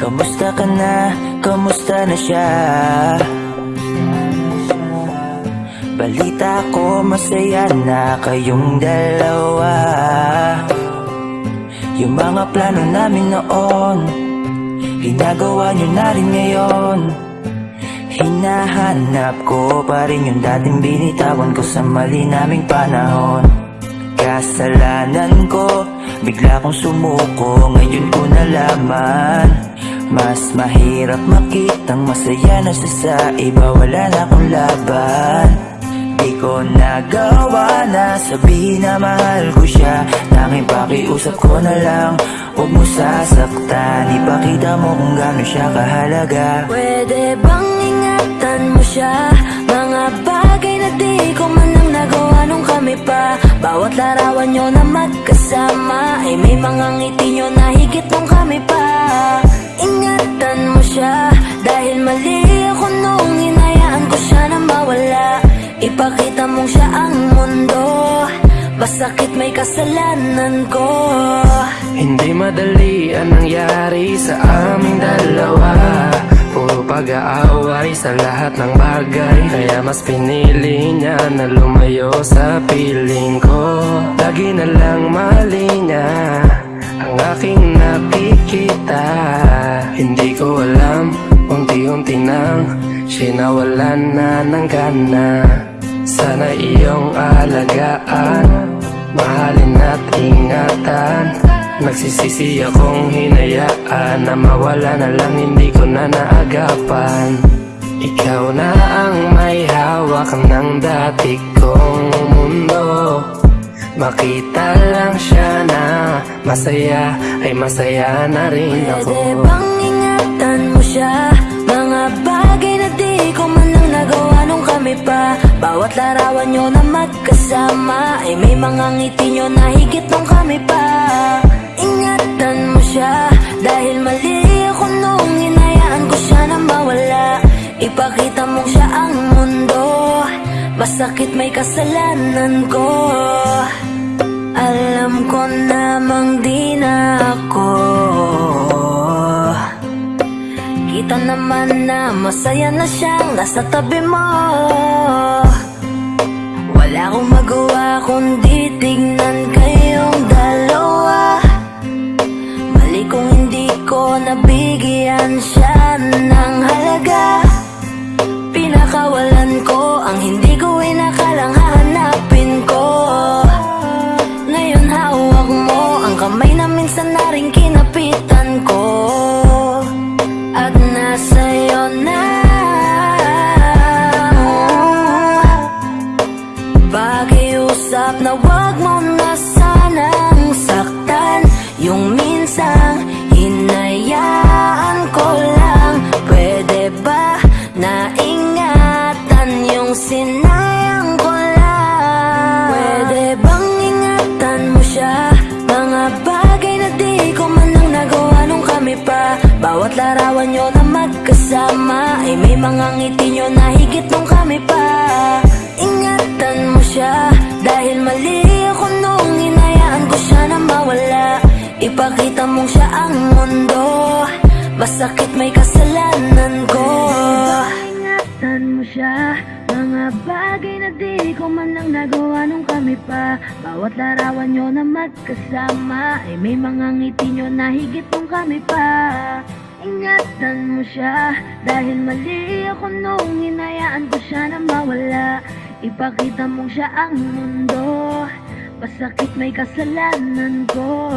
Kamusta ka na? Kamusta na siya? Balita ko masaya na kayong dalawa Yung mga plano namin noon Ginagawa nyo na rin ngayon Hinahanap ko pa rin yung dating binitawan ko sa mali naming panahon Kasalanan ko, bigla kong sumuko Ngayon ko nalaman Mas mahirap makitang masaya na siya sa iba. Wala na akong laban. Di ko nagawa na sabihin na mahal ko siya. Tanging pakiusap ko na lang Huwag mo sasaktan. Ipakita mo kung gaano siya kahalaga. Pwede bang ingatan mo siya? Mga bagay na di ko man lang nagawa nung kami pa. Bawat larawan nyo na magkasama Ay may mga ngiti nyo na higit nung kami pa mong siya ang mundo. Basakit may kasalanan ko. Hindi madali ang nangyari sa aming dalawa. Puro pag-aaway sa lahat ng bagay. Kaya mas pinili niya na lumayo sa piling ko. Lagi na lang mali niya ang aking nakikita. Hindi ko alam, unti-unti nang Sinawalan na ng gana Sana iyong alagaan. Mahalin at ingatan. Nagsisisi akong hinayaan Na mawala na lang hindi ko na naagapan. Ikaw na ang may hawak ng dati kong mundo. Makita lang siya na masaya Ay masaya na rin ako. Pwede bang ingatan mo siya Mga ko man lang nagawa nung kami pa? Bawat larawan nyo na magkasama Ay may mga ngiti nyo na higit nung kami pa. Ingatan mo siya Dahil mali ako nung inayaan ko siya na mawala. Ipakita mong siya ang mundo Masakit may kasalanan ko. Alam ko namang naman na masaya na siyang nasa tabi mo. Wala akong magawa kundi tignan kayong Pakiusap na wag mo na sanang saktan. Yung minsang hinayaan ko lang. Pwede ba na ingatan yung sinayang ko lang? Pwede bang ingatan mo siya? Mga bagay na di ko man lang nagawa nung kami pa. Bawat larawan nyo na magkasama Ay may mga ngiti nyo na higit nung kami pa. Ingatan mo siya mali ako nung inayaan ko siya na mawala. Ipakita mong siya ang mundo. Masakit may kasalanan ko. Ingatan mo siya. Mga bagay na di ko man lang nagawa nung kami pa. Bawat larawan nyo na magkasama Ay may mga ngiti nyo na higit nung kami pa. Ingatan mo siya. Dahil mali ako nung inayaan ko siya na mawala. Ipakita mong siya ang mundo Masakit may kasalanan ko